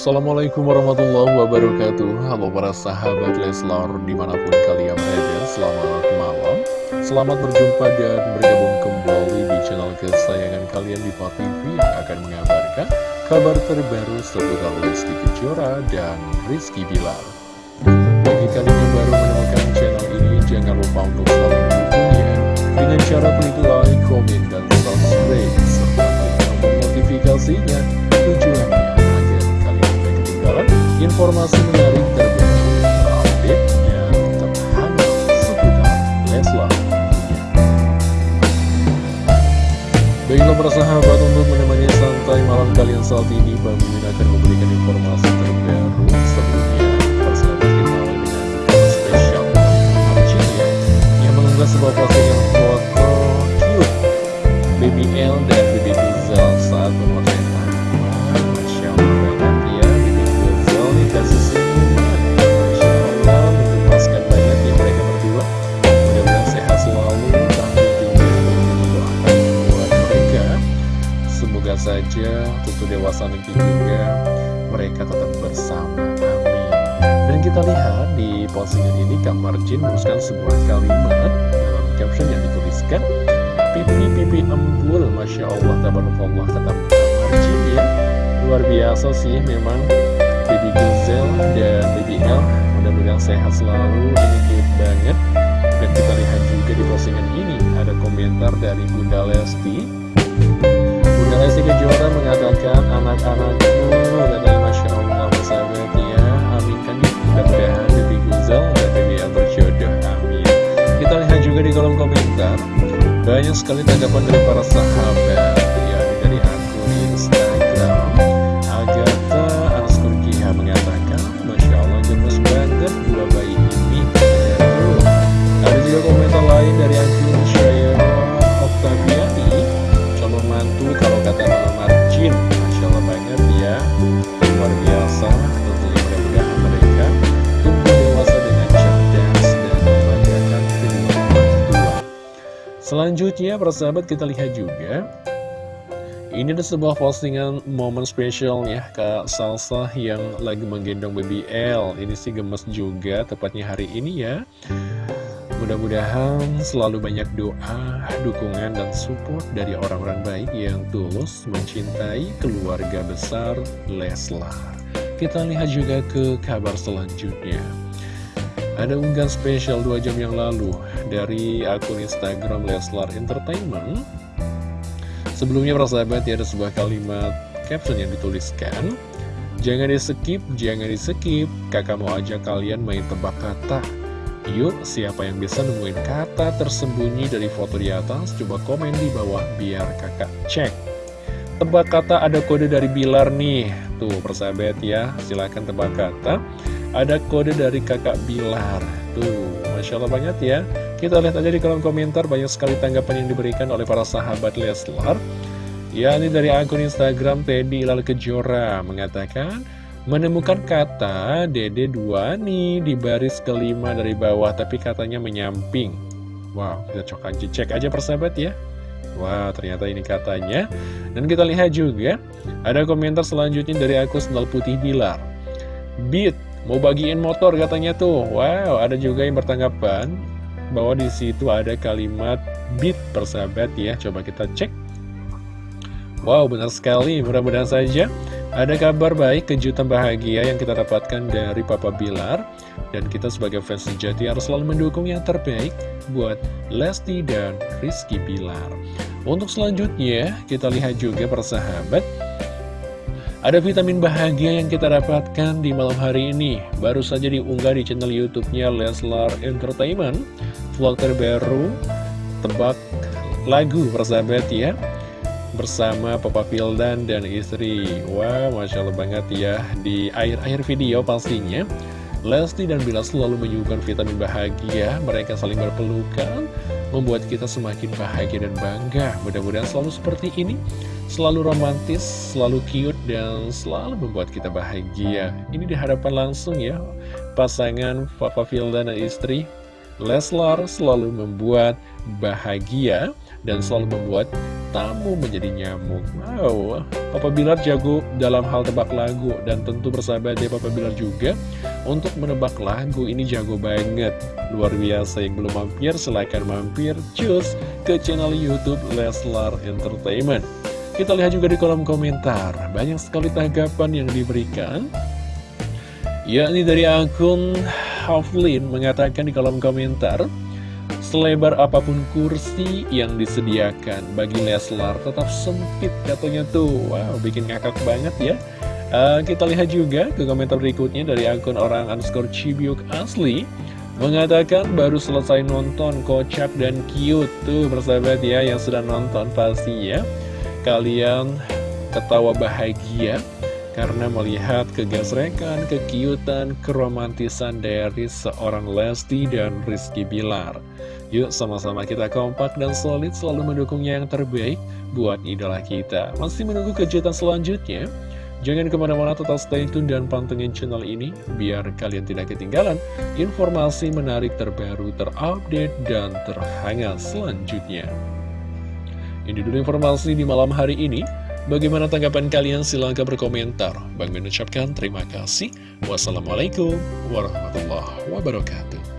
Assalamualaikum warahmatullahi wabarakatuh. Halo para sahabat Leslar di mana pun kalian berada Selamat malam. Selamat berjumpa dan bergabung kembali di channel kesayangan kalian di TV Yang akan mengabarkan kabar terbaru seputar Lesti Kejora dan Rizky Bilar. Bagi kalian yang baru menemukan channel ini Jangan lupa untuk selalu mendukungnya. Dengan cara klik like, komen, dan subscribe Serta klik tombol notifikasinya informasi menarik terbaru, terupdate, dan terhangat seputar. Baiklah para sahabat untuk menemani santai malam kalian saat ini Bang Mimin akan memberikan informasi bersama amin dan kita lihat di postingan ini Kak Marjin menuliskan sebuah kalimat dalam caption yang dituliskan pipi pipi embul Masya Allah tabarakallah kata Kak Marjin ya. Luar biasa sih memang Bibi Guzel dan Bibi El mudah-mudahan sehat selalu ini cute banget. Dan kita lihat juga di postingan ini ada komentar dari Bunda Lesti. Lesti Kejora mengatakan anak-anakku Banyak sekali tanggapan dari para sahabat. Ya dari akun Instagram. Agatha Anaskur Kiha mengatakan Masya Allah gemes banget dua bayi ini. Ada juga komentar lain dari akun Syaira Oktaviani calon mantu kalau kata Mama Marcin. Masya Allah banget ya. Luar biasa selanjutnya persahabat kita lihat juga ini ada sebuah postingan momen spesial ya Kak Salsa yang lagi menggendong baby L Ini sih gemes juga tepatnya hari ini ya Mudah-mudahan selalu banyak doa, dukungan, dan support dari orang-orang baik yang tulus mencintai keluarga besar Leslar. Kita lihat juga ke kabar selanjutnya. Ada unggahan spesial 2 jam yang lalu dari akun Instagram Leslar Entertainment. Sebelumnya para sahabat ya ada sebuah kalimat caption yang dituliskan. Jangan di skip, jangan di skip, kakak mau ajak kalian main tebak kata Yuk, siapa yang bisa nemuin kata tersembunyi dari foto di atas? Coba komen di bawah biar kakak cek. Tebak kata ada kode dari Bilar nih. Tuh, persahabat ya, silahkan tebak kata. Ada kode dari kakak Bilar. Tuh, Masya Allah banget ya. Kita lihat aja di kolom komentar, banyak sekali tanggapan yang diberikan oleh para sahabat Leslar. Ya, ini dari akun Instagram Teddy Lal Kejora mengatakan... Menemukan kata Dede 2 nih di baris kelima dari bawah tapi katanya menyamping. Wow kita cek aja, cek aja persahabat ya. Wow ternyata ini katanya. Dan kita lihat juga ada komentar selanjutnya dari aku Sendal Putih Bilar. Beat mau bagiin motor katanya tuh. Wow ada juga yang bertanggapan bahwa di situ ada kalimat beat persahabat ya. Coba kita cek. Wow benar sekali. Mudah-mudahan saja ada kabar baik, kejutan bahagia yang kita dapatkan dari Papa Bilar. Dan kita sebagai fans sejati harus selalu mendukung yang terbaik buat Lesti dan Rizky Bilar. Untuk selanjutnya, kita lihat juga persahabat. Ada vitamin bahagia yang kita dapatkan di malam hari ini. Baru saja diunggah di channel Youtubenya Leslar Entertainment Vlog terbaru, tebak lagu persahabat ya bersama Papa Fildan dan istri. Wah, Masya Allah banget ya Di akhir-akhir video pastinya Lesti dan Bila selalu menyuguhkan vitamin bahagia. Mereka saling berpelukan Membuat kita semakin bahagia dan bangga. Mudah-mudahan selalu seperti ini Selalu romantis, selalu cute Dan selalu membuat kita bahagia. Ini dihadapan langsung ya Pasangan Papa Fildan dan istri Leslar selalu membuat bahagia dan selalu membuat tamu menjadi nyamuk. Wow, Papa Bilar jago dalam hal tebak lagu dan tentu bersahabat ya Papa Bilar juga untuk menebak lagu ini jago banget. Luar biasa yang belum mampir silahkan mampir cus ke channel Youtube Leslar Entertainment. Kita lihat juga di kolom komentar, banyak sekali tanggapan yang diberikan. Yakni dari akun Haflin mengatakan di kolom komentar, Selebar apa pun kursi yang disediakan bagi Leslar tetap sempit katanya tuh. Wow bikin ngakak banget ya. Uh, Kita lihat juga ke komentar berikutnya dari akun orang underscore Cibiuk Asli Mengatakan baru selesai nonton kocak dan cute. Tuh bersahabat ya yang sudah nonton pasti ya. Kalian ketawa bahagia karena melihat kegasrekan, kekiutan, keromantisan dari seorang Lesti dan Rizky Bilar. Yuk sama-sama kita kompak dan solid selalu mendukungnya yang terbaik buat idola kita. Masih menunggu kejutan selanjutnya? Jangan ke mana-mana tetap stay tune dan pantengin channel ini biar kalian tidak ketinggalan informasi menarik terbaru, terupdate, dan terhangat selanjutnya. Ini dulu informasi di malam hari ini. Bagaimana tanggapan kalian? Silahkan berkomentar. Bang mengucapkan terima kasih. Wassalamualaikum warahmatullahi wabarakatuh.